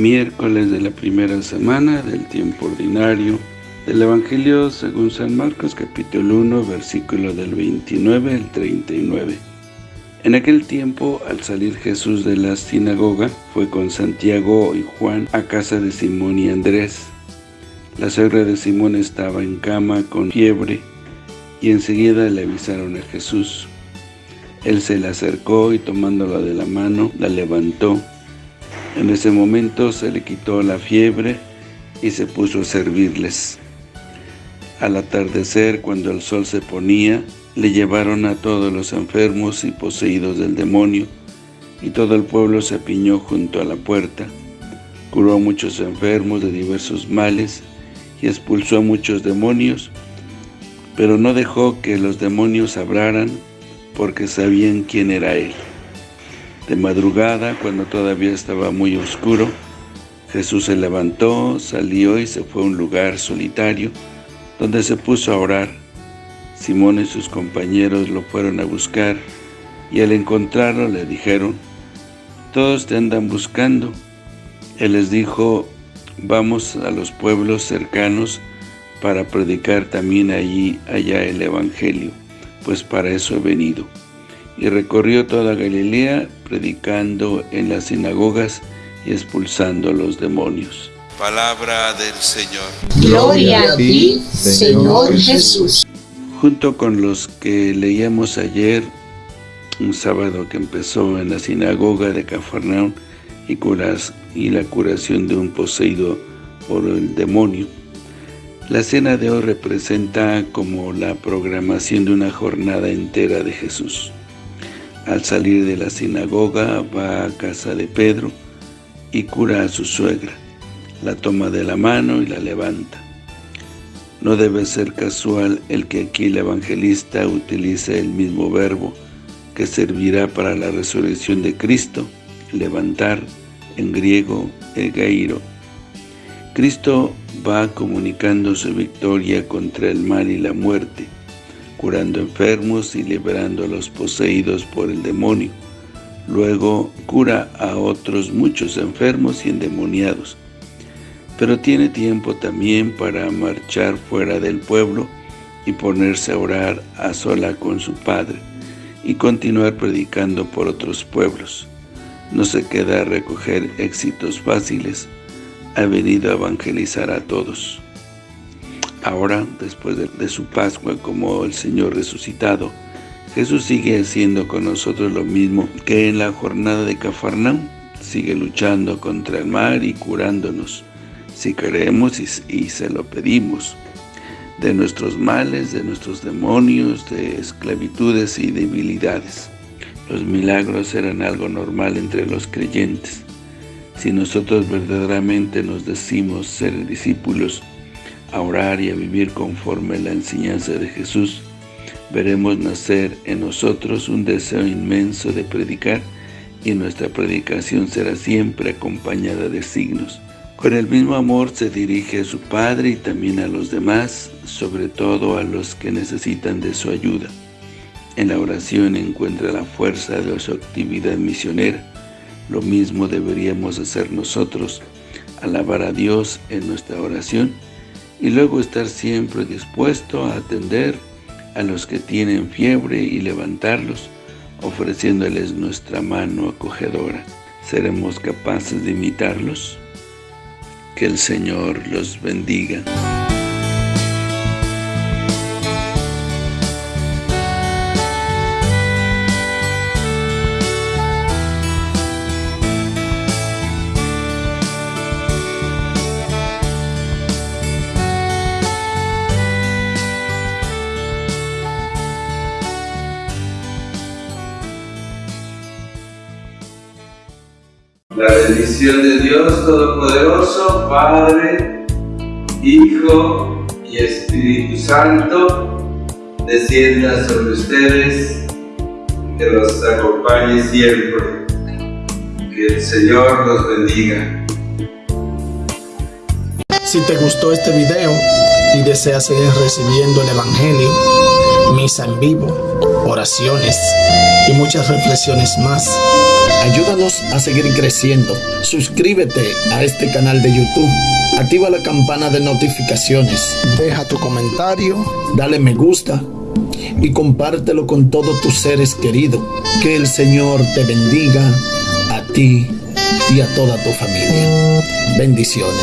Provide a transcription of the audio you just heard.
miércoles de la primera semana del tiempo ordinario del Evangelio según San Marcos capítulo 1 versículo del 29 al 39. En aquel tiempo, al salir Jesús de la sinagoga, fue con Santiago y Juan a casa de Simón y Andrés. La suegra de Simón estaba en cama con fiebre y enseguida le avisaron a Jesús. Él se le acercó y tomándola de la mano, la levantó. En ese momento se le quitó la fiebre y se puso a servirles. Al atardecer, cuando el sol se ponía, le llevaron a todos los enfermos y poseídos del demonio, y todo el pueblo se apiñó junto a la puerta. Curó a muchos enfermos de diversos males y expulsó a muchos demonios, pero no dejó que los demonios hablaran porque sabían quién era él. De madrugada, cuando todavía estaba muy oscuro, Jesús se levantó, salió y se fue a un lugar solitario, donde se puso a orar. Simón y sus compañeros lo fueron a buscar, y al encontrarlo le dijeron, «Todos te andan buscando». Él les dijo, «Vamos a los pueblos cercanos para predicar también allí, allá el Evangelio, pues para eso he venido». Y recorrió toda Galilea, predicando en las sinagogas y expulsando a los demonios. Palabra del Señor. Gloria a ti, Señor Jesús. Junto con los que leíamos ayer, un sábado que empezó en la sinagoga de Cafarnaún y, curas, y la curación de un poseído por el demonio, la cena de hoy representa como la programación de una jornada entera de Jesús. Al salir de la sinagoga va a casa de Pedro y cura a su suegra, la toma de la mano y la levanta. No debe ser casual el que aquí el evangelista utilice el mismo verbo que servirá para la resurrección de Cristo, levantar, en griego, egairo. Cristo va comunicando su victoria contra el mal y la muerte, curando enfermos y liberando a los poseídos por el demonio. Luego cura a otros muchos enfermos y endemoniados, pero tiene tiempo también para marchar fuera del pueblo y ponerse a orar a sola con su Padre y continuar predicando por otros pueblos. No se queda a recoger éxitos fáciles, ha venido a evangelizar a todos. Ahora, después de, su Pascua como el Señor resucitado, Jesús sigue haciendo con nosotros lo mismo que en la jornada de Cafarnaum, sigue luchando contra el mal y curándonos si queremos y, y se lo pedimos, de nuestros males, de nuestros demonios, de esclavitudes y debilidades. Los milagros eran algo normal entre los creyentes. Si nosotros verdaderamente nos decimos ser discípulos, a orar y a vivir conforme la enseñanza de Jesús, veremos nacer en nosotros un deseo inmenso de predicar y nuestra predicación será siempre acompañada de signos. Con el mismo amor se dirige a su Padre y también a los demás, sobre todo a los que necesitan de su ayuda. En la oración encuentra la fuerza de su actividad misionera. Lo mismo deberíamos hacer nosotros, alabar a Dios en nuestra oración y luego estar siempre dispuesto a atender a los que tienen fiebre y levantarlos, ofreciéndoles nuestra mano acogedora. ¿Seremos capaces de imitarlos? Que el Señor los bendiga. La bendición de Dios Todopoderoso, Padre, Hijo y Espíritu Santo, descienda sobre ustedes, que los acompañe siempre. Que el Señor los bendiga. Si te gustó este video y deseas seguir recibiendo el Evangelio, misa en vivo, oraciones y muchas reflexiones más. Ayúdanos a seguir creciendo. Suscríbete a este canal de YouTube. Activa la campana de notificaciones. Deja tu comentario. Dale me gusta. Y compártelo con todos tus seres queridos. Que el Señor te bendiga a ti y a toda tu familia. Bendiciones.